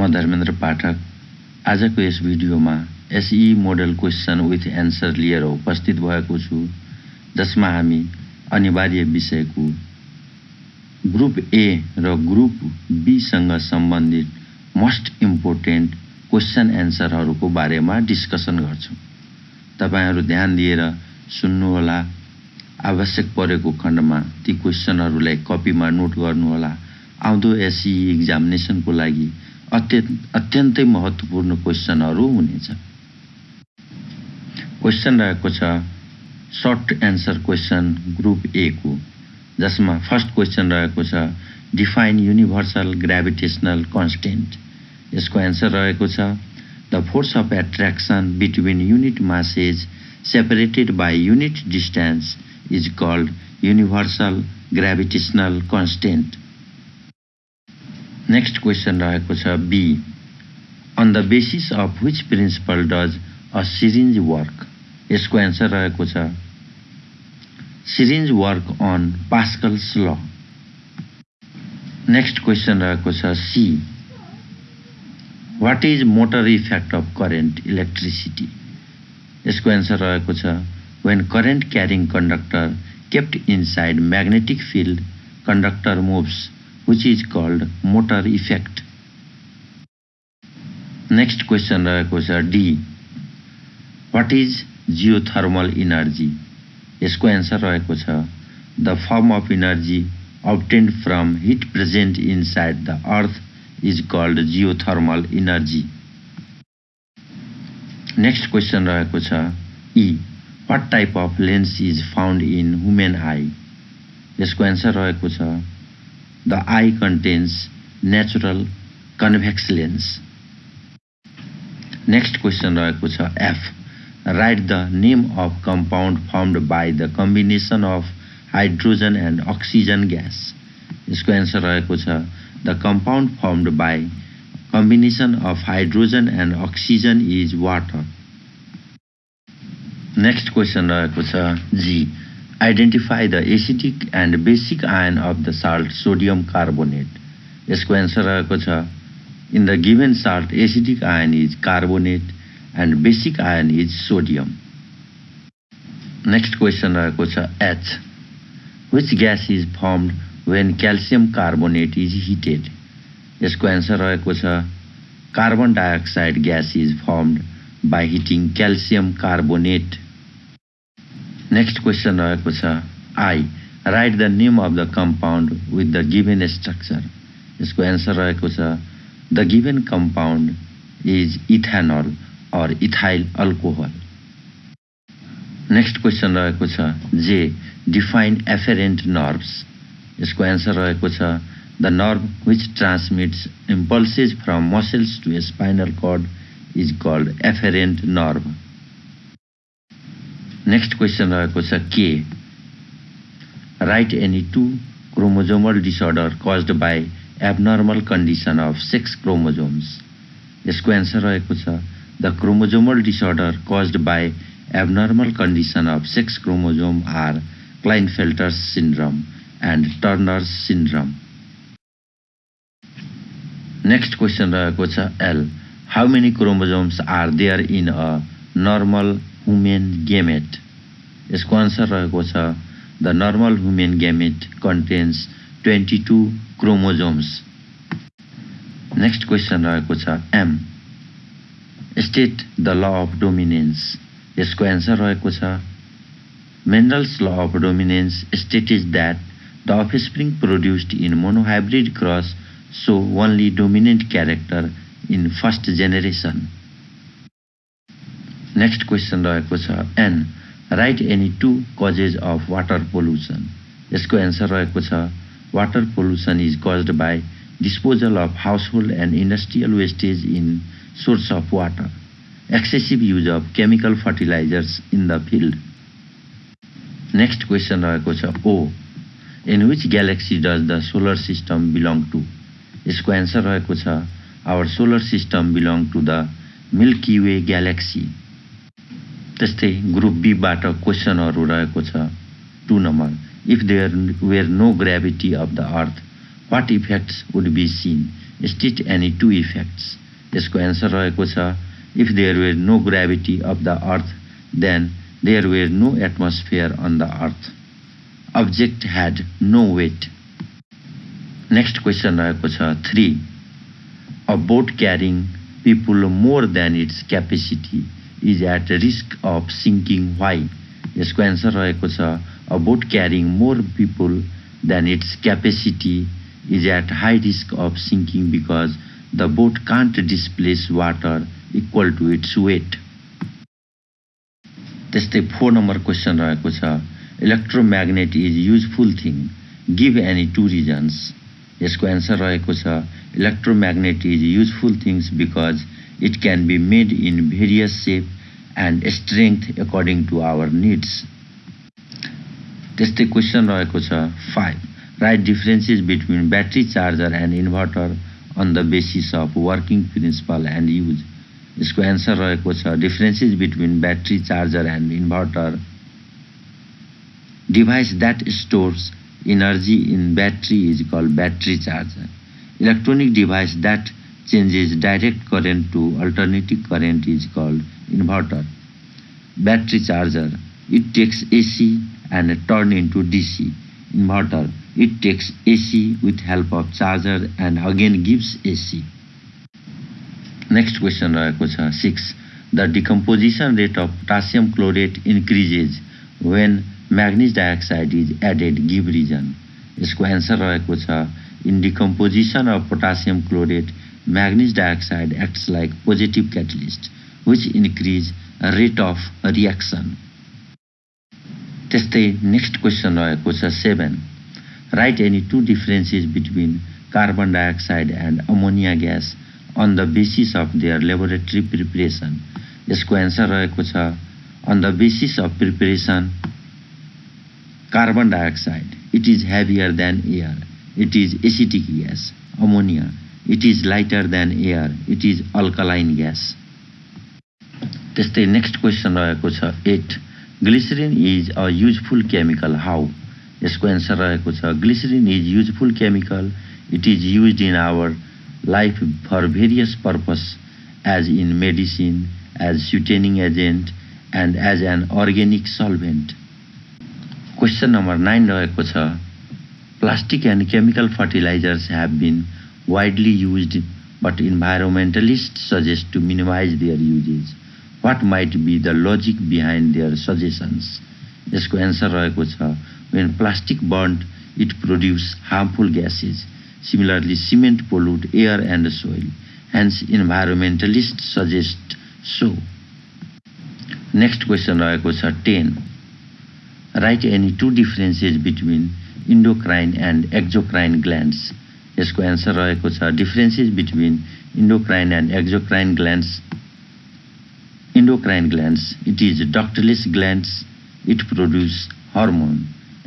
म धर्मेन्द्र पाठक। आजको यस भिडियोमा एसई मोडल क्वेसन विथ एन्सर लिएर उपस्थित भएको छु जसमा हामी अनिवार्य विषयको ग्रुप ए र ग्रुप बीसँग सम्बन्धित मोस्ट इम्पोर्टेन्ट क्वेसन एन्सरहरूको बारेमा डिस्कसन गर्छौँ। तपाईँहरू ध्यान दिएर सुन्नुहोला। आवश्यक परेको खण्डमा ती क्वेसनहरूलाई कपीमा नोट गर्नुहोला। आउँदो एसई इक्जामिनेसनको लागि अत्यन्त अत्यन्तै महत्त्वपूर्ण क्वेसनहरू हुनेछ। क्वेसन रहेको छ short answer question group A को जसमा फर्स्ट क्वेसन रहेको छ डिफाइन युनिभर्सल ग्राभिटेसनल कन्सटेन्ट। यसको एन्सर रहेको छ the force of attraction between unit masses separated by unit distance is called universal gravitational constant. Next question रहेको छ B on the basis of which principle does a syringe work यसको answer रहेको छ syringe work on Pascal's law next question रहेको छ C what is motor effect of current electricity यसको answer रहेको छ when current carrying conductor kept inside magnetic field conductor moves which is called motor effect. Next question रहेको छ D what is geothermal energy यसको answer रहेको छ the form of energy obtained from heat present inside the earth is called geothermal energy. Next question रहेको छ E. What type of lens is found in human eye? यसको answer रहेको छ the eye contains natural convex lens. Next question रहेको छ F. Write the name of compound formed by the combination of hydrogen and oxygen gas. यसको answer रहेको छ The compound formed by combination of hydrogen and oxygen is water. Next question रहेको छ G. Identify the acidic and basic ion of the salt sodium carbonate. यसको answer रहेको छ in the given salt acidic ion is carbonate and basic ion is sodium next question रहेको छ H which gas is formed when calcium carbonate is heated यसको answer रहेको छ carbon dioxide gas is formed by heating calcium carbonate next question रहेको छ I write the name of the compound with the given structure यसको answer रहेको छ the given compound is ethanol or ethyl alcohol next question रहेको छ J define एफेरेन्ट nerves यसको answer रहेको छ the nerve which transmits impulses from muscles to spinal cord is called afferent nerve next question रहेको छ K? Write any two chromosomal disorder caused by abnormal condition of sex chromosomes यसको answer रहेको छ the chromosomal disorder caused by abnormal condition of sex chromosome are Klinefelter's syndrome and Turner's syndrome next question रहेको छ L how many chromosomes are there in a normal human gamete यसको answer रहेको छ the normal human gamete contains twenty two chromosomes next question रहेको छ M state the law of dominance यसको answer रहेको छ Mendel's law of dominance state is that the offspring produced in monohybrid cross so only dominant character in first generation Next question रहेको छ N write any two causes of water pollution यसको answer रहेको छ water pollution is caused by disposal of household and industrial wastage in source of water excessive use of chemical fertilizers in the field next question रहेको छ O in which galaxy does the solar system belong to यसको answer रहेको छ our solar system belong to the milky way galaxy त्यस्तै group बीबाट क्वेसनहरू रहेको छ। Two number if there were no gravity of the earth what effects would be seen state any two effects? यसको answer रहेको छ if there were no gravity of the earth then there were no atmosphere on the earth object had no weight next question रहेको छ three a boat carrying people more than its capacity is at risk of sinking why यसको answer रहेको छ a boat carrying more people than its capacity is at high risk of sinking because the boat can't displace water equal to its weight. त्यस्तै four number question रहेको छ electromagnet is useful thing give any two reasons यसको answer रहेको छ electromagnet is useful things because it can be made in various shape and strength according to our needs त्यस्तै question रहेको छ five write differences between battery charger and inverter on the basis of working principle and use. यसको answer रहेको छ differences between battery charger and inverter device that stores energy in battery is called battery charger electronic device that changes direct current to alternating current is called inverter. Battery charger, it takes AC and turn into DC. Inverter, it takes AC with help of charger and again gives AC. Next question रहेको छ 6. The decomposition rate of potassium chlorate increases when manganese dioxide is added. Give reason. यसको answer रहेको छ In decomposition of potassium chlorate, manganese dioxide acts like positive catalyst which increase rate of reaction. त्यस्तै next question रहेको छ 7 write any two differences between carbon dioxide and ammonia gas on the basis of their laboratory preparation यसको answer रहेको छ on the basis of preparation carbon dioxide it is heavier than air it is acidic gas ammonia it is lighter than air. It is alkaline gas. त्यस्तै next question रहेको छ eight glycerin is a useful chemical how यसको answer रहेको छ glycerin is useful chemical it is use in our life for various purpose as in medicine as sweetening agent and as an organic solvent question number nine रहेको छ plastic and chemical fertilizers have been Widely use but environmentalist suggest to minimise their usages what might be the logic behind their suggestions यसको answer रहेको छ When plastic burnt, it produces harmful gases. Similarly, cement pollute air and soil. Hence, environmentalists suggest so. Next question रहेको छ 10. Write any two differences between endocrine and exocrine glands. यसको answer रहेको छ differences between endocrine and exocrine glands endocrine glands it is ductless glands it produce hormone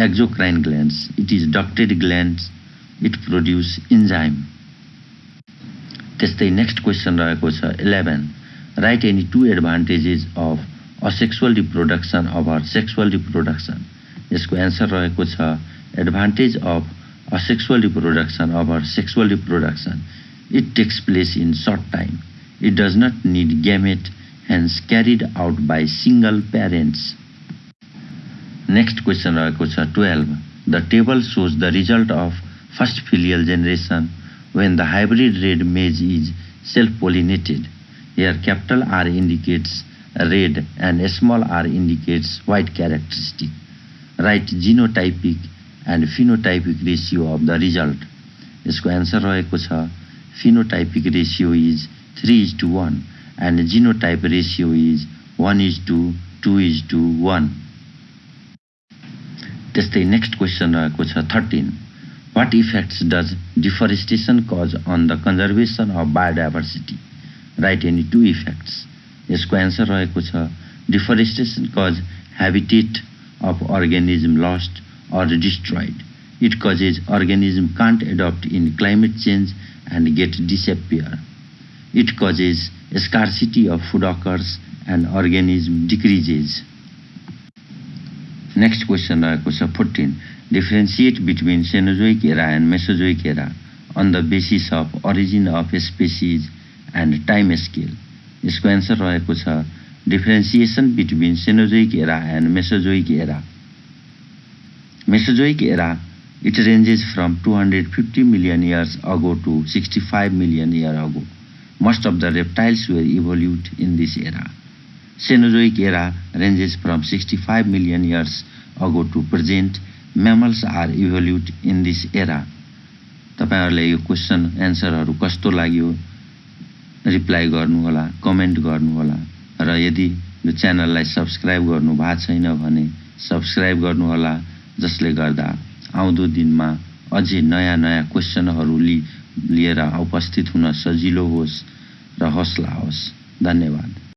exocrine glands it is ducted glands it produce enzyme त्यस्तै next question रहेको छ eleven write any two advantages of asexual reproduction over sexual reproduction यसको answer रहेको छ advantage of Asexual reproduction of or sexual reproduction it takes place in short time it does not need gamete hence carried out by single parents next question रहेको छ twelve the table shows the result of first filial generation when the hybrid red maize is self pollinated here capital R indicates red and small r indicates white characteristic. Write genotypic and phenotypic ratio of the result. यसको answer रहेको छ phenotypic ratio is 3 is to 1 and genotype ratio is 1 is to 2 is to 1. त्यस्तै next question रहेको छ thirteen what effects does deforestation cause on the conservation of biodiversity write any two effects यसको answer रहेको छ deforestation cause habitat of organism lost or destroyed it causes organism can't adapt in climate change and get disappear it causes scarcity of food occurs and organism decreases. Next question रहेको छ fourteen differentiate between Cenozoic era and Mesozoic era on the basis of origin of species and time scale यसको answer रहेको छ differentiation between Cenozoic era and Mesozoic era Mesozoic era, it ranges from 250 million years ago to 65 million years ago. Most of the reptiles were evolved in this era. Cenozoic era ranges from 65 million years ago to present. Mammals are evolved in this era. तपाईँहरूलाई यो question एन्सरहरू कस्तो लाग्यो reply गर्नुहोला comment गर्नुहोला र यदि यो च्यानललाई सब्सक्राइब गर्नु भएको छैन भने सब्सक्राइब गर्नुहोला जसले गर्दा आउँदो दिनमा अझै नयाँ नयाँ क्वेसनहरू लि लिएर उपस्थित हुन सजिलो होस् र हौसला होस्। धन्यवाद।